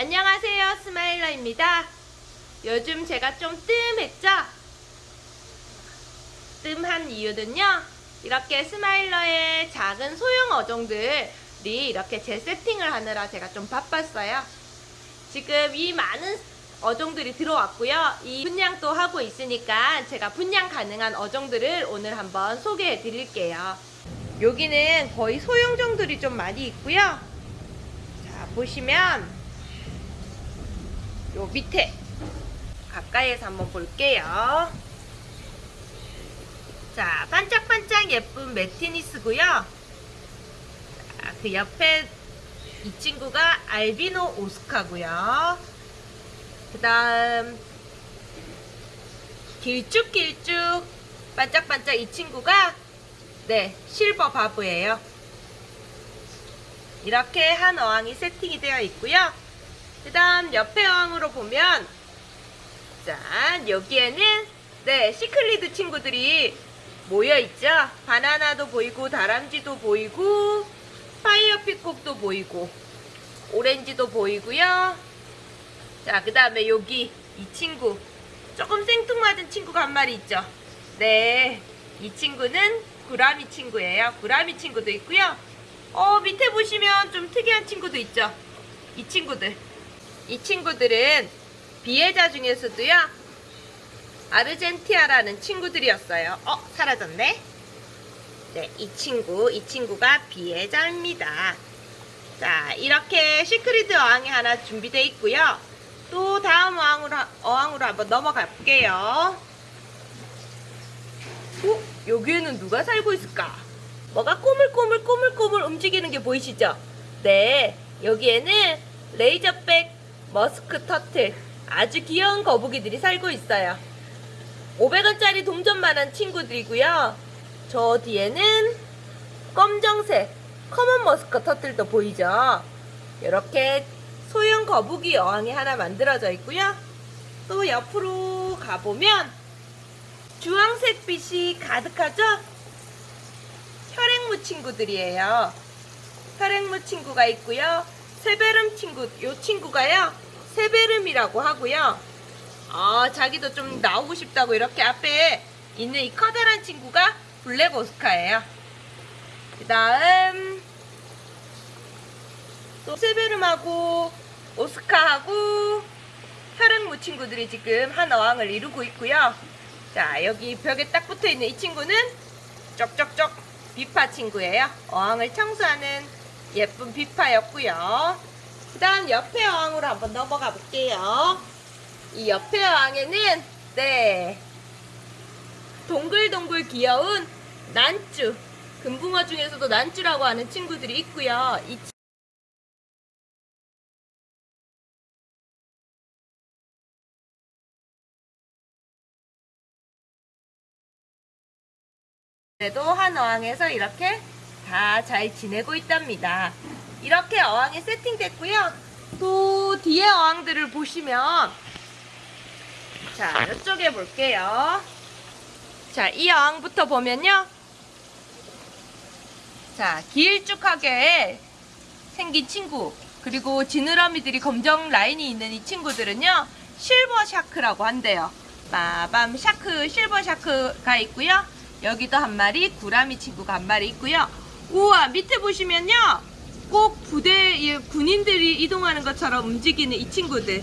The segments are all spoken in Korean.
안녕하세요 스마일러입니다. 요즘 제가 좀 뜸했죠? 뜸한 이유는요 이렇게 스마일러의 작은 소형 어종들이 이렇게 재세팅을 하느라 제가 좀 바빴어요. 지금 이 많은 어종들이 들어왔고요. 이 분양도 하고 있으니까 제가 분양 가능한 어종들을 오늘 한번 소개해 드릴게요. 여기는 거의 소형종들이 좀 많이 있고요. 자 보시면 요 밑에 가까이에서 한번 볼게요. 자, 반짝반짝 예쁜 매티니스고요. 자, 그 옆에 이 친구가 알비노 오스카고요. 그 다음 길쭉길쭉 반짝반짝 이 친구가 네 실버 바브예요. 이렇게 한 어항이 세팅이 되어 있고요. 그 다음 옆에 어항으로 보면 자 여기에는 네 cichlid 친구들이 모여있죠. 바나나도 보이고 다람쥐도 보이고 fire peacock도 보이고 오렌지도 보이고요. 자 그 다음에 여기 이 친구 조금 생뚱맞은 친구가 한 마리 있죠. 네 이 친구는 구라미 친구예요. 구라미 친구도 있고요. 어 밑에 보시면 좀 특이한 친구도 있죠. 이 친구들 이 친구들은 비해자 중에서도요 아르젠티아라는 친구들이었어요 어 사라졌네 네 이 친구 이 친구가 비해자입니다 자 이렇게 시크리드 어항이 하나 준비되어 있고요 또 다음 어항으로, 어항으로 한번 넘어가 볼게요 어? 여기에는 누가 살고 있을까? 뭐가 꼬물꼬물 꼬물꼬물 움직이는 게 보이시죠? 네 여기에는 razorback musk turtle 아주 귀여운 거북이들이 살고 있어요. 500원짜리 동전만한 친구들이고요. 저 뒤에는 검정색 common musk turtle도 보이죠? 이렇게 소형 거북이 어항이 하나 만들어져 있고요. 또 옆으로 가보면 주황색 빛이 가득하죠? 혈액무 친구들이에요. 혈액무 친구가 있고요. 세베름 친구, 요 친구가요, 세베름이라고 하고요. 아, 자기도 좀 나오고 싶다고 이렇게 앞에 있는 이 커다란 친구가 블랙 오스카예요. 그 다음, 또 세베름하고 오스카하고 혈액무 친구들이 지금 한 어항을 이루고 있고요. 자, 여기 벽에 딱 붙어 있는 이 친구는 쪽쪽쪽 비파 친구예요. 어항을 청소하는 예쁜 비파였고요. 그 다음 옆에 어항으로 한번 넘어가 볼게요. 이 옆에 어항에는 네 동글동글 귀여운 난쭈 금붕어 중에서도 난쭈라고 하는 친구들이 있고요. 이 그래도 한 어항에서 이렇게 다 잘 지내고 있답니다. 이렇게 어항이 세팅됐고요. 또 뒤에 어항들을 보시면 자 이쪽에 볼게요. 자 이 어항부터 보면요. 자 길쭉하게 생긴 친구 그리고 지느러미들이 검정 라인이 있는 이 친구들은요. silver shark라고 한대요. 마밤 shark silver shark가 있고요. 여기도 한 마리 구라미 친구가 한 마리 있고요. 우와 밑에 보시면요 꼭 부대 군인들이 이동하는 것처럼 움직이는 이 친구들.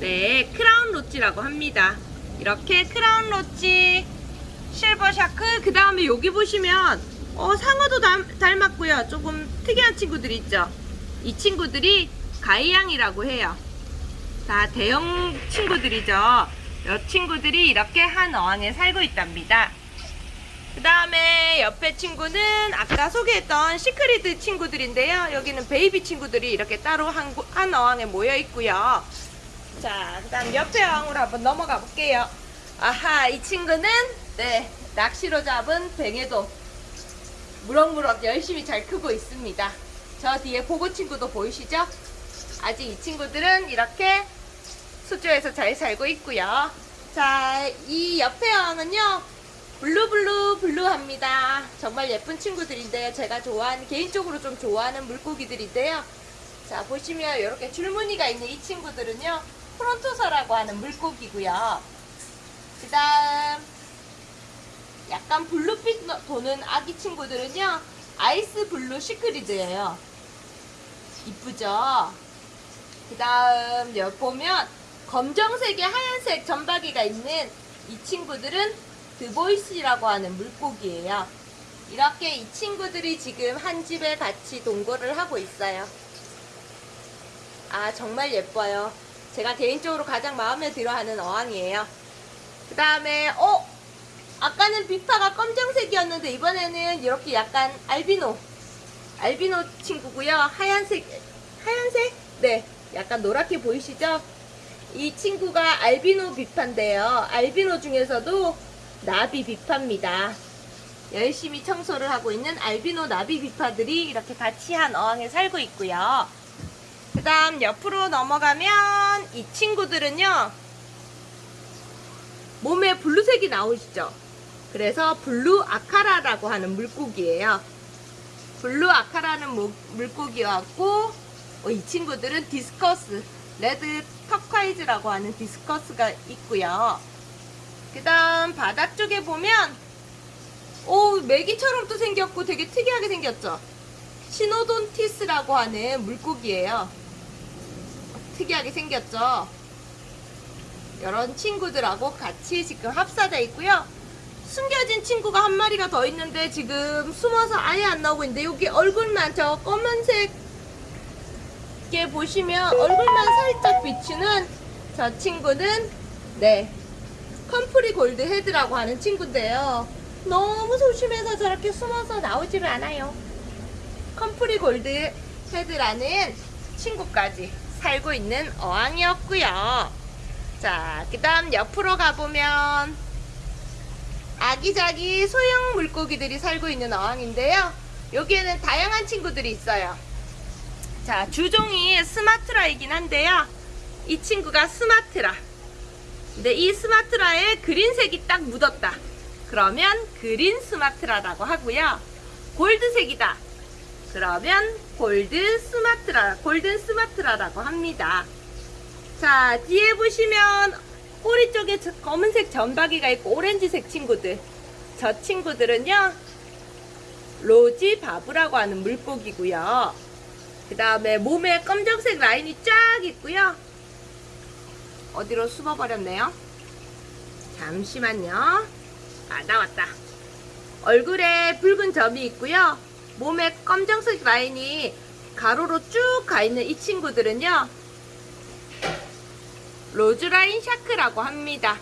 네 clown loach라고 합니다. 이렇게 clown loach silver shark 그 다음에 여기 보시면 어, 상어도 닮, 았고요. 조금 특이한 친구들이 있죠. 이 친구들이 가이양이라고 해요. 다 대형 친구들이죠. 이 친구들이 이렇게 한 어항에 살고 있답니다 그 다음에 옆에 친구는 아까 소개했던 cichlid 친구들인데요. 여기는 baby 친구들이 이렇게 따로 한, 한 어항에 모여 있고요. 자, 그 다음 옆에 어항으로 한번 넘어가 볼게요. 아하, 이 친구는 네 낚시로 잡은 벵에돔도 무럭무럭 열심히 잘 크고 있습니다. 저 뒤에 복어 친구도 보이시죠? 아직 이 친구들은 이렇게 수조에서 잘 살고 있고요. 자, 이 옆에 어항은요. blue blue blue합니다. 정말 예쁜 친구들인데요. 제가 좋아하는 개인적으로 좀 좋아하는 물고기들인데요. 자, 보시면 이렇게 줄무늬가 있는 이 친구들은요, frontosa라고 하는 물고기고요. 그 다음, 약간 blue빛 너- 도는 아기 친구들은요, ice blue cichlid예요. 이쁘죠? 그 다음, 여기 보면, 검정색에 하얀색 점박이가 있는 이 친구들은 duboisi라고 하는 물고기예요. 이렇게 이 친구들이 지금 한 집에 같이 동거를 하고 있어요. 아, 정말 예뻐요. 제가 개인적으로 가장 마음에 들어 하는 어항이에요. 그 다음에, 어? 아까는 비파가 검정색이었는데, 이번에는 이렇게 약간 알비노. 알비노 친구고요. 하얀색, 하얀색? 네. 약간 노랗게 보이시죠? 이 친구가 알비노 비파인데요. 알비노 중에서도 나비 비파입니다. 열심히 청소를 하고 있는 알비노 나비 비파들이 이렇게 같이 한 어항에 살고 있고요. 그 다음 옆으로 넘어가면 이 친구들은요. 몸에 blue색이 나오시죠? 그래서 blue acara라고 하는 물고기예요. blue acara는 모- 물고기였고 어, 이 친구들은 discus, red turquoise라고 하는 discus가 있고요. 그 다음 바닥 쪽에 보면 오 메기처럼 또 생겼고 되게 특이하게 생겼죠. synodontis라고 하는 물고기예요. 특이하게 생겼죠. 이런 친구들하고 같이 지금 합사되어 있고요. 숨겨진 친구가 한 마리가 더 있는데 지금 숨어서 아예 안 나오고 있는데 여기 얼굴만 저 검은색 게 보시면 얼굴만 살짝 비추는 저 친구는 네 컴프리 gold head라고 하는 친구인데요. 너무 소심해서 저렇게 숨어서 나오지를 않아요. 컴프리 gold head라는 친구까지 살고 있는 어항이었고요. 자, 그 다음 옆으로 가보면 아기자기 소형 물고기들이 살고 있는 어항인데요. 여기에는 다양한 친구들이 있어요. 자, 주종이 스마트라이긴 한데요. 이 친구가 스마트라. 근데 이 스마트라에 green색이 딱 묻었다. 그러면 green 스마트라라고 하고요. gold색이다. 그러면 골드 스마트라, golden 스마트라라고 합니다. 자, 뒤에 보시면 꼬리 쪽에 저 검은색 점박이가 있고 오렌지색 친구들. 저 친구들은요, rosy barb라고 하는 물고기고요. 그 다음에 몸에 검정색 라인이 쫙 있고요. 어디로 숨어버렸네요. 잠시만요. 아, 나왔다. 얼굴에 붉은 점이 있고요. 몸에 검정색 라인이 가로로 쭉 가 있는 이 친구들은요. roseline shark라고 합니다.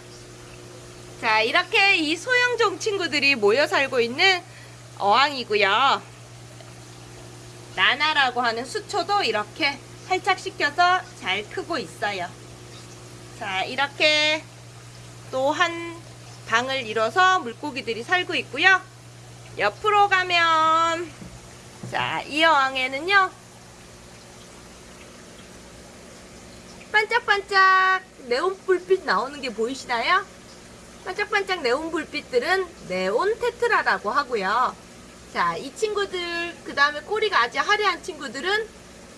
자, 이렇게 이 소형종 친구들이 모여 살고 있는 어항이고요. 나나라고 하는 수초도 이렇게 활착시켜서 잘 크고 있어요. 자, 이렇게 또 한 방을 이뤄서 물고기들이 살고 있고요. 옆으로 가면 자, 이 어항에는요. 반짝반짝 네온 불빛 나오는 게 보이시나요? 반짝반짝 네온 불빛들은 네온 테트라라고 하고요. 자, 이 친구들, 그 다음에 꼬리가 아주 화려한 친구들은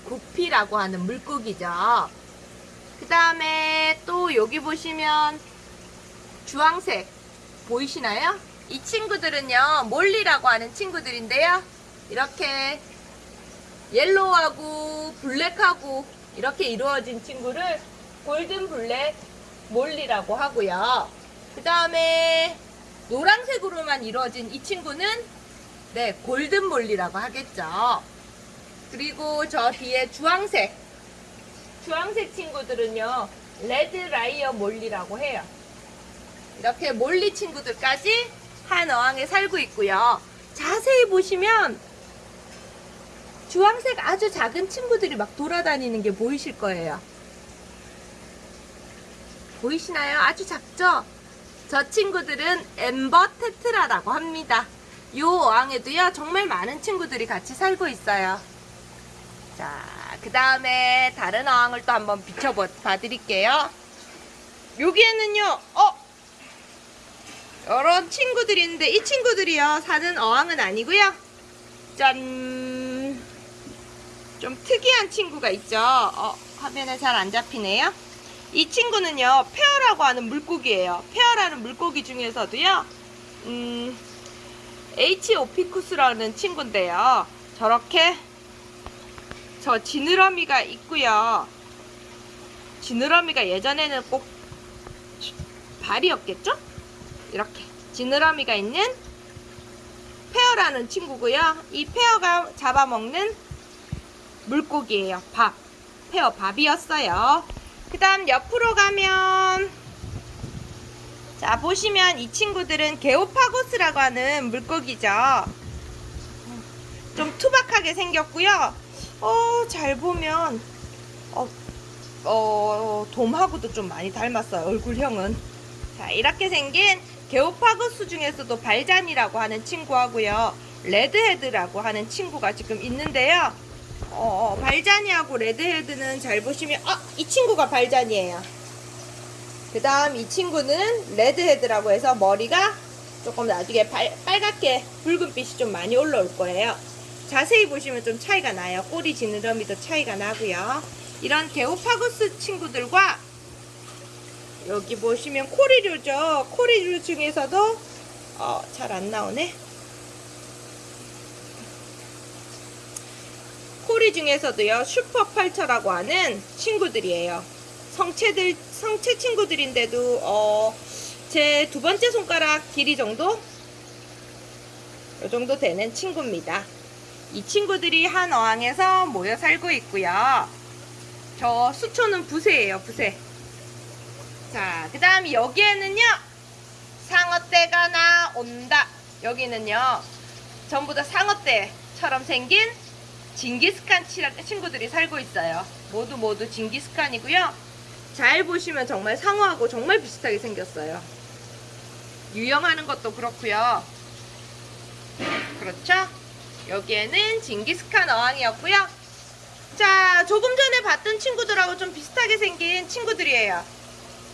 구피라고 하는 물고기죠. 그 다음에 또 여기 보시면 주황색 보이시나요? 이 친구들은요, 몰리라고 하는 친구들인데요. 이렇게 yellow하고 black하고 이렇게 이루어진 친구를 golden black molly라고 하고요. 그 다음에 노란색으로만 이루어진 이 친구는 네, golden molly라고 하겠죠. 그리고 저 뒤에 주황색 주황색 친구들은요 red lyre molly라고 해요. 이렇게 molly 친구들까지 한 어항에 살고 있고요. 자세히 보시면 주황색 아주 작은 친구들이 막 돌아다니는 게 보이실 거예요. 보이시나요? 아주 작죠? 저 친구들은 엠버 테트라라고 합니다. 이 어항에도요, 정말 많은 친구들이 같이 살고 있어요. 자, 그 다음에 다른 어항을 또 한번 비춰봐 드릴게요. 여기에는요, 어? 여러 친구들이 있는데, 이 친구들이요, 사는 어항은 아니고요. 짠! 좀 특이한 친구가 있죠. 어, 화면에 잘 안 잡히네요. 이 친구는요, 페어라고 하는 물고기예요. 페어라는 물고기 중에서도요, 음, H오피쿠스라는 친구인데요. 저렇게 저 지느러미가 있고요. 지느러미가 예전에는 꼭 발이었겠죠? 이렇게 지느러미가 있는 페어라는 친구고요. 이 페어가 잡아먹는 물고기예요. 밥. 페어 밥이었어요. 그 다음 옆으로 가면 자 보시면 이 친구들은 게오파고스라고 하는 물고기죠. 좀 투박하게 생겼고요. 어, 잘 보면 어, 어, 돔하고도 좀 많이 닮았어요. 얼굴형은. 자, 이렇게 생긴 geophagus 중에서도 balzanii라고 하는 친구하고요. redhead라고 하는 친구가 지금 있는데요. 어, 어, balzanii하고 redhead는 잘 보시면 아, 이 친구가 balzanii예요. 그 다음 이 친구는 redhead라고 해서 머리가 조금 나중에 발, 빨갛게 붉은빛이 좀 많이 올라올 거예요. 자세히 보시면 좀 차이가 나요. 꼬리 지느러미도 차이가 나고요. 이런 게오파고스 친구들과 여기 보시면 코리류죠. 코리류 중에서도 어, 잘 안 나오네. 코리 중에서도요. 슈퍼펄처라고 하는 친구들이에요. 성체들 성체 친구들인데도 어, 제 두 번째 손가락 길이 정도 이 정도 되는 친구입니다. 이 친구들이 한 어항에서 모여 살고 있고요. 저 수초는 부세예요, 부세. 자, 그 다음 여기에는요, 상어떼가 나온다. 여기는요, 전부 다 상어떼처럼 생긴 징기스칸 치- 친구들이 살고 있어요. 모두 모두 징기스칸이고요. 잘 보시면 정말 상어하고 정말 비슷하게 생겼어요. 유영하는 것도 그렇고요. 그렇죠? 여기에는 징기스칸 어항이었고요. 자, 조금 전에 봤던 친구들하고 좀 비슷하게 생긴 친구들이에요.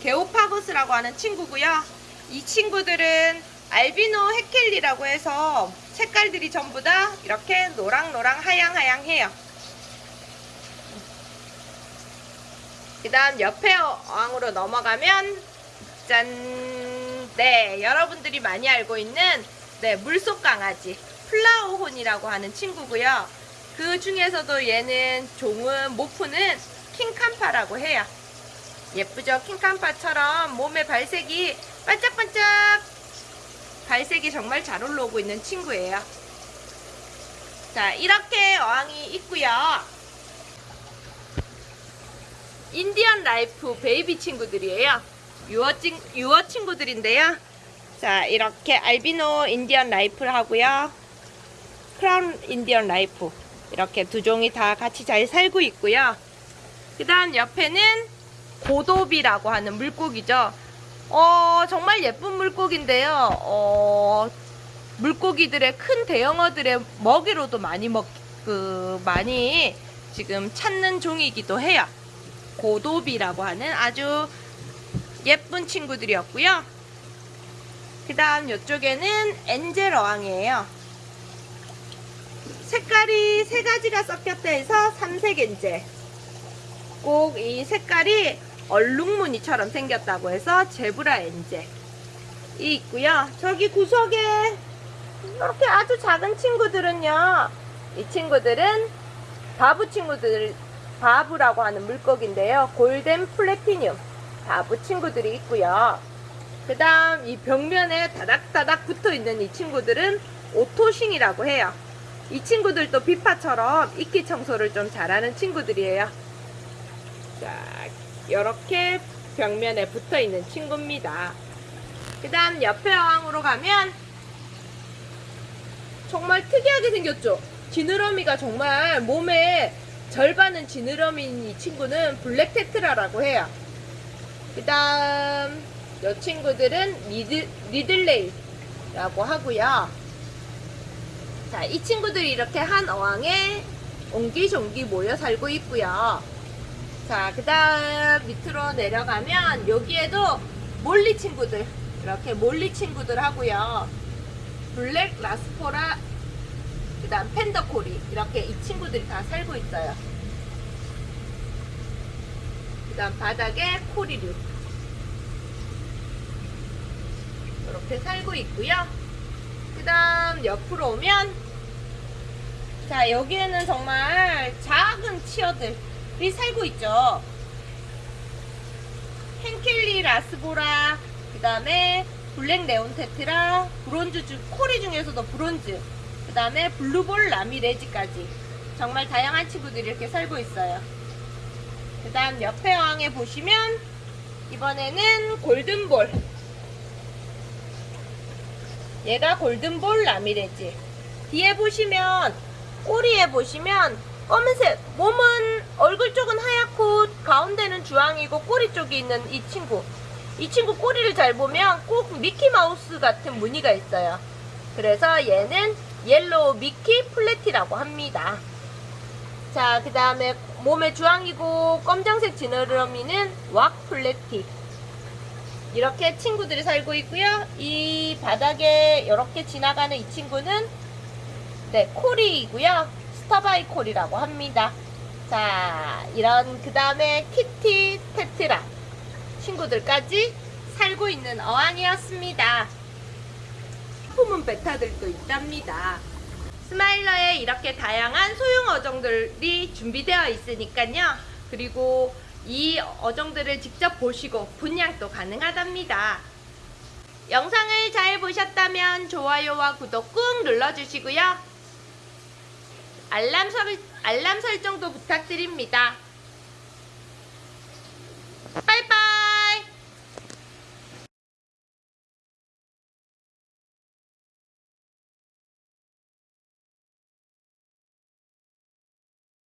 게오파고스라고 하는 친구고요. 이 친구들은 알비노 헤켈리라고 해서 색깔들이 전부 다 이렇게 노랑노랑 하양하양해요. 그 다음 옆에 어항으로 넘어가면 짠! 네, 여러분들이 많이 알고 있는 네, 물속 강아지 flowerhorn이라고 하는 친구고요. 그 중에서도 얘는 종은 morph는 King Kamfa라고 해요. 예쁘죠? King Kamfa처럼 몸의 발색이 반짝반짝 발색이 정말 잘 올라오고 있는 친구예요. 자, 이렇게 어항이 있고요. Indian knife 베이비 친구들이에요. 유어, 친, 유어 친구들인데요. 자, 이렇게 알비노 Indian knife를 하고요. clown Indian knife. 이렇게 두 종이 다 같이 잘 살고 있고요. 그 다음 옆에는 고도비라고 하는 물고기죠. 어, 정말 예쁜 물고기인데요. 어, 물고기들의 큰 대형어들의 먹이로도 많이 먹, 그, 많이 지금 찾는 종이기도 해요. 고도비라고 하는 아주 예쁜 친구들이었고요. 그 다음 이쪽에는 엔젤 어항이에요. 색깔이 세 가지가 섞였다 해서 삼색 엔젤. 꼭이 색깔이 얼룩무늬처럼 생겼다고 해서 제브라 엔젤이 있고요. 저기 구석에 이렇게 아주 작은 친구들은요. 이 친구들은 barb 친구들, barb라고 하는 물고기인데요. golden platinum barb 친구들이 있고요. 그 다음 이 벽면에 다닥다닥 붙어 있는 이 친구들은 오토싱이라고 해요. 이 친구들도 비파처럼 이끼 청소를 좀 잘하는 친구들이에요. 자, 이렇게 벽면에 붙어 있는 친구입니다. 그 다음 옆에 어항으로 가면 정말 특이하게 생겼죠? 지느러미가 정말 몸에 절반은 지느러미인 이 친구는 black tetra라고 해요. 그 다음 이 친구들은 리드, 리들레이라고 하고요. 자, 이 친구들이 이렇게 한 어항에 옹기종기 모여 살고 있고요. 자, 그 다음 밑으로 내려가면 여기에도 molly 친구들, 이렇게 molly 친구들 하고요. black rasbora, 그 다음 panda cory 이렇게 이 친구들이 다 살고 있어요. 그 다음 바닥에 cory류 이렇게 살고 있고요. 그 다음 옆으로 오면 자 여기에는 정말 작은 치어들이 살고 있죠. hengeli rasbora 그 다음에 black neon tetra bronze 중 cory 중에서도 bronze 그 다음에 blue ball ramirezi까지 정말 다양한 친구들이 이렇게 살고 있어요 그 다음 옆에 어항에 보시면 이번에는 golden ball 얘가 golden ball ramirezi. 뒤에 보시면 꼬리에 보시면 검은색 몸은 얼굴 쪽은 하얗고 가운데는 주황이고 꼬리 쪽에 있는 이 친구. 이 친구 꼬리를 잘 보면 꼭 미키마우스 같은 무늬가 있어요. 그래서 얘는 yellow mickey platy라고 합니다. 자 그 다음에 몸에 주황이고 검정색 지느러미는 wag platy 이렇게 친구들이 살고 있고요 이 바닥에 이렇게 지나가는 이 친구는 네 cory이고요 sterbai cory라고 합니다. 자, 이런 그 다음에 kitty tetra 친구들까지 살고 있는 어항이었습니다. 품은 베타들도 있답니다. 스마일러에 이렇게 다양한 소형 어종들이 준비되어 있으니까요. 그리고 이 어종들을 직접 보시고 분양도 가능하답니다. 영상을 잘 보셨다면 좋아요와 구독 꾹 눌러주시고요. 알람, 설, 알람 설정도 부탁드립니다. 빠이빠이!